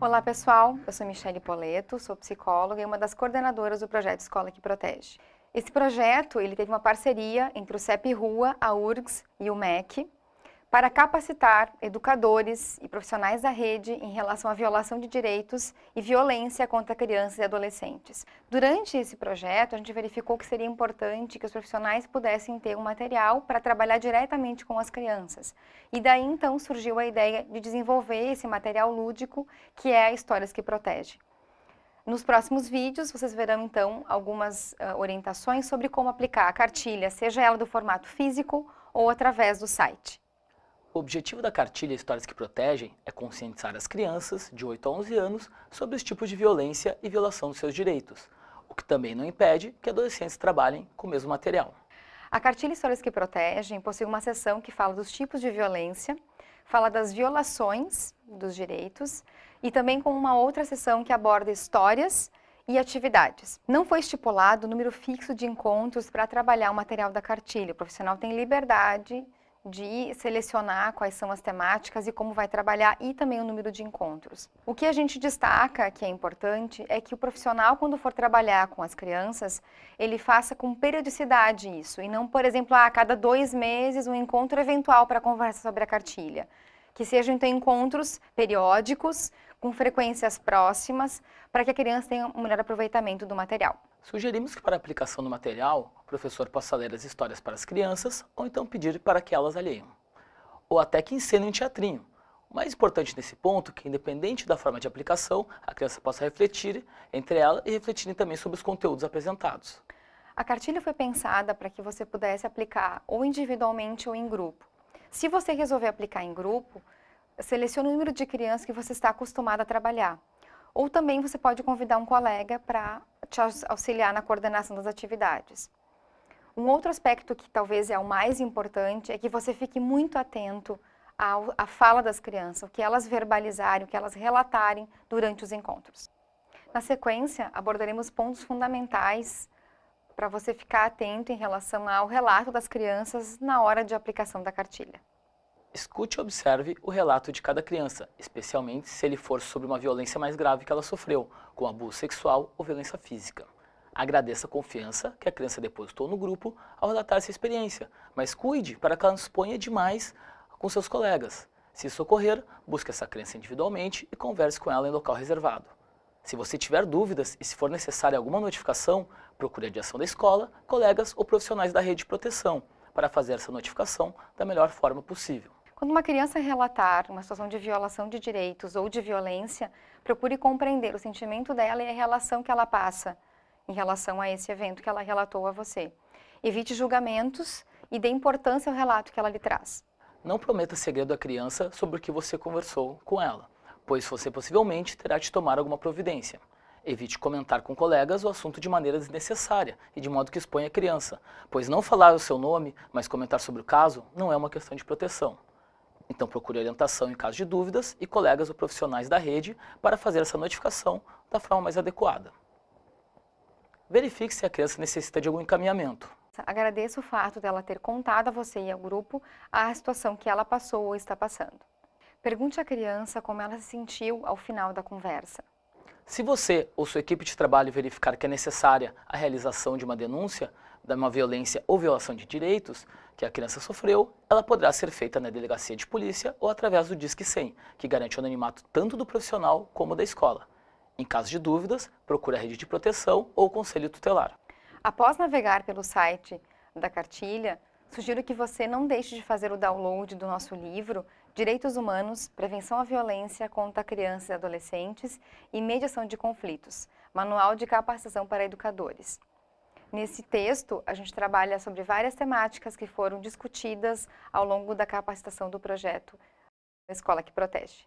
Olá pessoal, eu sou Michele Poleto, sou psicóloga e uma das coordenadoras do projeto Escola que Protege. Esse projeto ele teve uma parceria entre o CEP Rua, a URGS e o MEC para capacitar educadores e profissionais da rede em relação à violação de direitos e violência contra crianças e adolescentes. Durante esse projeto, a gente verificou que seria importante que os profissionais pudessem ter um material para trabalhar diretamente com as crianças. E daí então surgiu a ideia de desenvolver esse material lúdico que é a Histórias que Protege. Nos próximos vídeos, vocês verão então algumas uh, orientações sobre como aplicar a cartilha, seja ela do formato físico ou através do site. O objetivo da cartilha Histórias que Protegem é conscientizar as crianças de 8 a 11 anos sobre os tipos de violência e violação dos seus direitos, o que também não impede que adolescentes trabalhem com o mesmo material. A cartilha Histórias que Protegem possui uma seção que fala dos tipos de violência, fala das violações dos direitos e também com uma outra seção que aborda histórias e atividades. Não foi estipulado o número fixo de encontros para trabalhar o material da cartilha. O profissional tem liberdade de selecionar quais são as temáticas e como vai trabalhar e também o número de encontros. O que a gente destaca, que é importante, é que o profissional, quando for trabalhar com as crianças, ele faça com periodicidade isso, e não, por exemplo, a cada dois meses um encontro eventual para conversar sobre a cartilha. Que sejam, então, encontros periódicos, com frequências próximas, para que a criança tenha um melhor aproveitamento do material. Sugerimos que para aplicação do material, o professor possa ler as histórias para as crianças ou então pedir para que elas alheiem. Ou até que ensinem um teatrinho. O mais importante nesse ponto é que, independente da forma de aplicação, a criança possa refletir entre ela e refletirem também sobre os conteúdos apresentados. A cartilha foi pensada para que você pudesse aplicar ou individualmente ou em grupo. Se você resolver aplicar em grupo, selecione o número de crianças que você está acostumado a trabalhar. Ou também você pode convidar um colega para te auxiliar na coordenação das atividades. Um outro aspecto que talvez é o mais importante é que você fique muito atento à fala das crianças, o que elas verbalizarem, o que elas relatarem durante os encontros. Na sequência, abordaremos pontos fundamentais para você ficar atento em relação ao relato das crianças na hora de aplicação da cartilha. Escute e observe o relato de cada criança, especialmente se ele for sobre uma violência mais grave que ela sofreu, como abuso sexual ou violência física. Agradeça a confiança que a criança depositou no grupo ao relatar essa experiência, mas cuide para que ela não exponha demais com seus colegas. Se isso ocorrer, busque essa criança individualmente e converse com ela em local reservado. Se você tiver dúvidas e se for necessária alguma notificação, procure a direção da escola, colegas ou profissionais da rede de proteção para fazer essa notificação da melhor forma possível. Quando uma criança relatar uma situação de violação de direitos ou de violência, procure compreender o sentimento dela e a relação que ela passa em relação a esse evento que ela relatou a você. Evite julgamentos e dê importância ao relato que ela lhe traz. Não prometa segredo à criança sobre o que você conversou com ela, pois você possivelmente terá de tomar alguma providência. Evite comentar com colegas o assunto de maneira desnecessária e de modo que exponha a criança, pois não falar o seu nome, mas comentar sobre o caso, não é uma questão de proteção. Então procure orientação em caso de dúvidas e colegas ou profissionais da rede para fazer essa notificação da forma mais adequada. Verifique se a criança necessita de algum encaminhamento. Agradeço o fato dela ter contado a você e ao grupo a situação que ela passou ou está passando. Pergunte à criança como ela se sentiu ao final da conversa. Se você ou sua equipe de trabalho verificar que é necessária a realização de uma denúncia de uma violência ou violação de direitos que a criança sofreu, ela poderá ser feita na delegacia de polícia ou através do Disque 100, que garante o anonimato tanto do profissional como da escola. Em caso de dúvidas, procure a rede de proteção ou o conselho tutelar. Após navegar pelo site da cartilha, sugiro que você não deixe de fazer o download do nosso livro Direitos Humanos, Prevenção à Violência contra Crianças e Adolescentes e Mediação de Conflitos, Manual de Capacitação para Educadores. Nesse texto, a gente trabalha sobre várias temáticas que foram discutidas ao longo da capacitação do projeto Escola que Protege.